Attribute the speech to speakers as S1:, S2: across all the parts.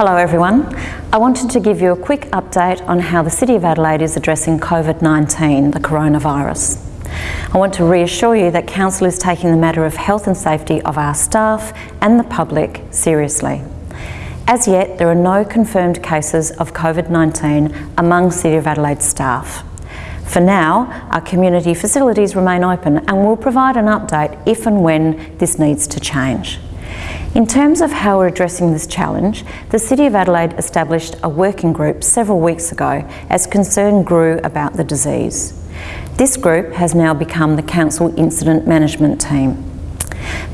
S1: Hello everyone. I wanted to give you a quick update on how the City of Adelaide is addressing COVID-19, the coronavirus. I want to reassure you that Council is taking the matter of health and safety of our staff and the public seriously. As yet, there are no confirmed cases of COVID-19 among City of Adelaide staff. For now, our community facilities remain open and we'll provide an update if and when this needs to change. In terms of how we're addressing this challenge, the City of Adelaide established a working group several weeks ago as concern grew about the disease. This group has now become the Council Incident Management Team.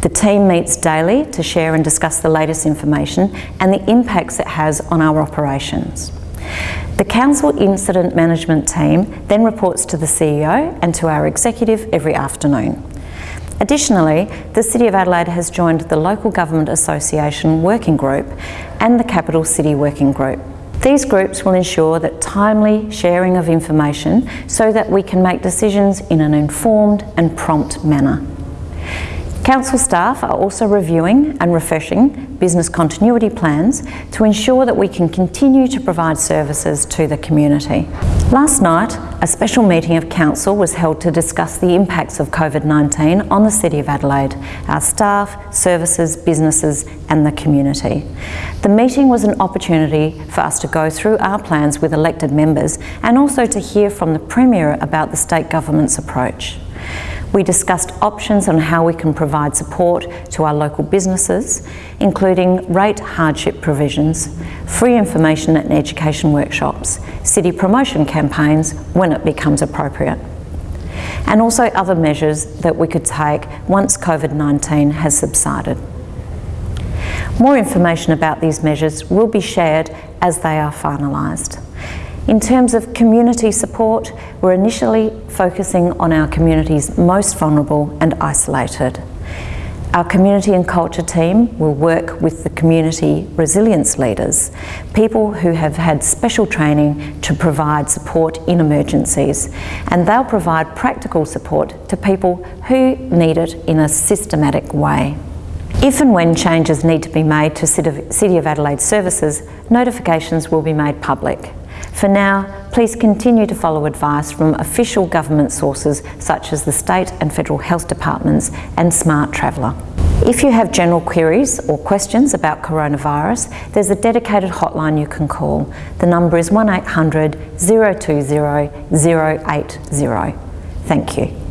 S1: The team meets daily to share and discuss the latest information and the impacts it has on our operations. The Council Incident Management Team then reports to the CEO and to our executive every afternoon. Additionally, the City of Adelaide has joined the Local Government Association Working Group and the Capital City Working Group. These groups will ensure that timely sharing of information so that we can make decisions in an informed and prompt manner. Council staff are also reviewing and refreshing business continuity plans to ensure that we can continue to provide services to the community. Last night, a special meeting of Council was held to discuss the impacts of COVID-19 on the City of Adelaide, our staff, services, businesses and the community. The meeting was an opportunity for us to go through our plans with elected members and also to hear from the Premier about the state government's approach. We discussed options on how we can provide support to our local businesses, including rate hardship provisions, free information and education workshops, city promotion campaigns when it becomes appropriate, and also other measures that we could take once COVID-19 has subsided. More information about these measures will be shared as they are finalised. In terms of community support, we're initially focusing on our communities most vulnerable and isolated. Our community and culture team will work with the community resilience leaders, people who have had special training to provide support in emergencies, and they'll provide practical support to people who need it in a systematic way. If and when changes need to be made to City of Adelaide services, notifications will be made public. For now, please continue to follow advice from official government sources such as the state and federal health departments and Smartraveller. If you have general queries or questions about coronavirus, there's a dedicated hotline you can call. The number is 1800 020 080. Thank you.